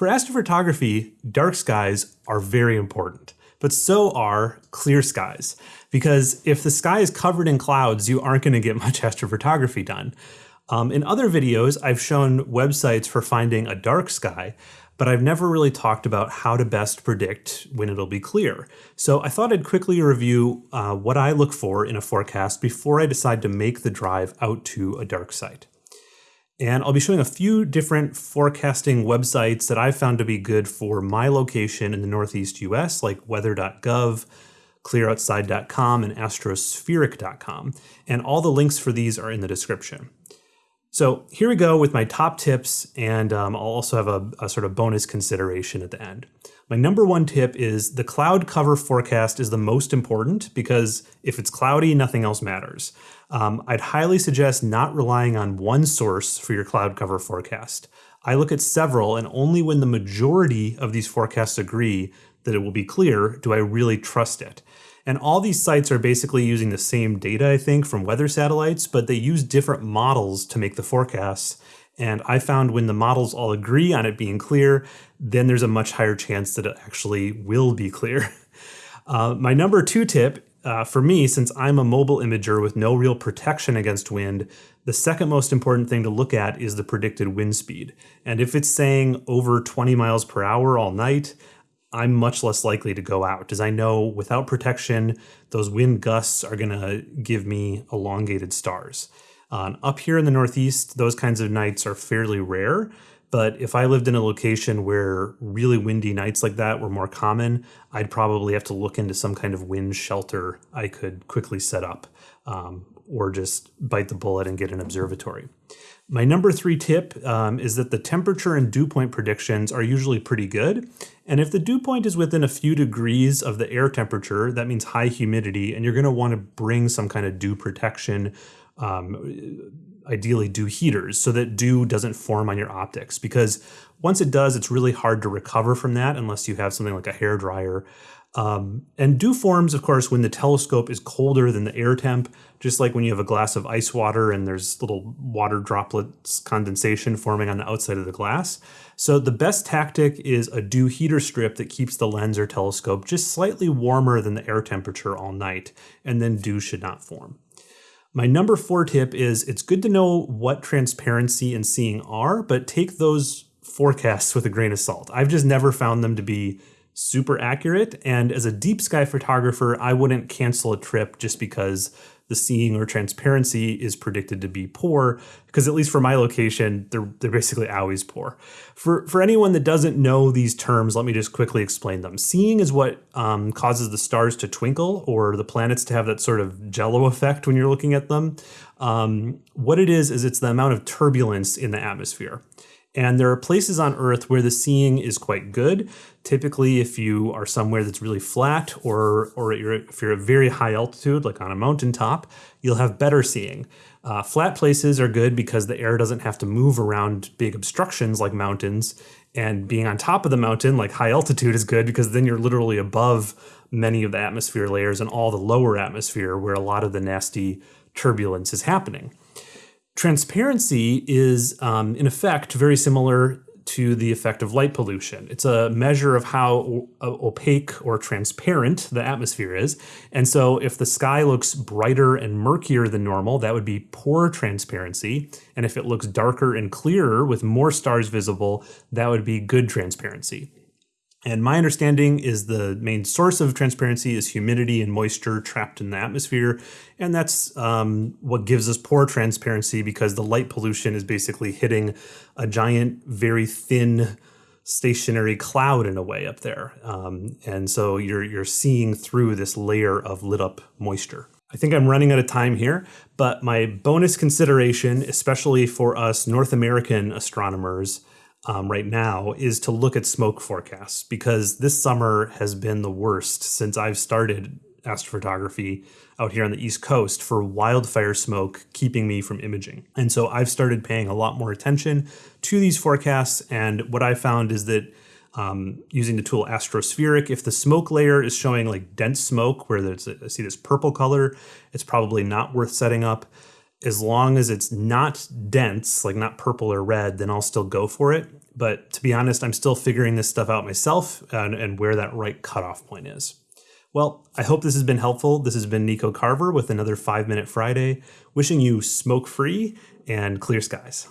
For astrophotography, dark skies are very important, but so are clear skies. Because if the sky is covered in clouds, you aren't going to get much astrophotography done. Um, in other videos, I've shown websites for finding a dark sky, but I've never really talked about how to best predict when it'll be clear. So I thought I'd quickly review uh, what I look for in a forecast before I decide to make the drive out to a dark site. And I'll be showing a few different forecasting websites that I've found to be good for my location in the Northeast US, like weather.gov, clearoutside.com, and astrospheric.com. And all the links for these are in the description. So here we go with my top tips, and um, I'll also have a, a, sort of bonus consideration at the end. My number one tip is the cloud cover forecast is the most important because if it's cloudy, nothing else matters. Um, I'd highly suggest not relying on one source for your cloud cover forecast. I look at several, and only when the majority of these forecasts agree that it will be clear do I really trust it. And all these sites are basically using the same data, I think, from weather satellites, but they use different models to make the forecasts. And I found when the models all agree on it being clear, then there's a much higher chance that it actually will be clear. Uh, my number two tip uh, for me, since I'm a mobile imager with no real protection against wind, the second most important thing to look at is the predicted wind speed. And if it's saying over 20 miles per hour all night, I'm much less likely to go out as I know without protection, those wind gusts are going to give me elongated stars. Uh, up here in the Northeast, those kinds of nights are fairly rare. But if I lived in a location where really windy nights like that were more common, I'd probably have to look into some kind of wind shelter I could quickly set up um, or just bite the bullet and get an observatory. My number three tip um, is that the temperature and dew point predictions are usually pretty good. And if the dew point is within a few degrees of the air temperature, that means high humidity, and you're going to want to bring some kind of dew protection, um, ideally dew heaters, so that dew doesn't form on your optics. Because once it does, it's really hard to recover from that unless you have something like a hair dryer. Um, and dew forms, of course, when the telescope is colder than the air temp, just like when you have a glass of ice water and there's little water droplets condensation forming on the outside of the glass. So the best tactic is a dew heater strip that keeps the lens or telescope just slightly warmer than the air temperature all night, and then dew should not form. My number four tip is it's good to know what transparency and seeing are, but take those forecasts with a grain of salt. I've just never found them to be super accurate. And as a deep sky photographer, I wouldn't cancel a trip just because the seeing or transparency is predicted to be poor, because at least for my location, they're, they're basically always poor. For, for anyone that doesn't know these terms, let me just quickly explain them. Seeing is what um, causes the stars to twinkle or the planets to have that sort of jello effect when you're looking at them. Um, what it is, is it's the amount of turbulence in the atmosphere. And there are places on Earth where the seeing is quite good. Typically, if you are somewhere that's really flat or, or you're, if you're at very high altitude, like on a mountaintop, you'll have better seeing. Uh, flat places are good because the air doesn't have to move around big obstructions like mountains. And being on top of the mountain, like high altitude, is good because then you're literally above many of the atmosphere layers and all the lower atmosphere where a lot of the nasty turbulence is happening. Transparency is, um, in effect, very similar to the effect of light pollution. It's a measure of how opaque or transparent the atmosphere is. And so if the sky looks brighter and murkier than normal, that would be poor transparency. And if it looks darker and clearer with more stars visible, that would be good transparency. And my understanding is the main source of transparency is humidity and moisture trapped in the atmosphere. And that's um, what gives us poor transparency because the light pollution is basically hitting a giant, very thin, stationary cloud in a way up there. Um, and so you're, you're seeing through this layer of lit up moisture. I think I'm running out of time here, but my bonus consideration, especially for us North American astronomers, um, right now is to look at smoke forecasts because this summer has been the worst since I've started astrophotography out here on the East Coast for wildfire smoke keeping me from imaging. And so I've started paying a lot more attention to these forecasts. And what I found is that um, using the tool Astrospheric, if the smoke layer is showing like dense smoke where there's I see this purple color, it's probably not worth setting up as long as it's not dense, like not purple or red, then I'll still go for it. But to be honest, I'm still figuring this stuff out myself and, and where that right cutoff point is. Well, I hope this has been helpful. This has been Nico Carver with another 5 Minute Friday, wishing you smoke free and clear skies.